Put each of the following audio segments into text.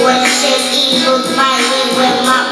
What shakes evil might we will my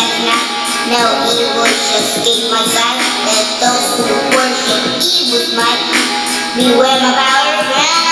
at night. No evil shall escape my sight. Let those who worship evil's might beware my power.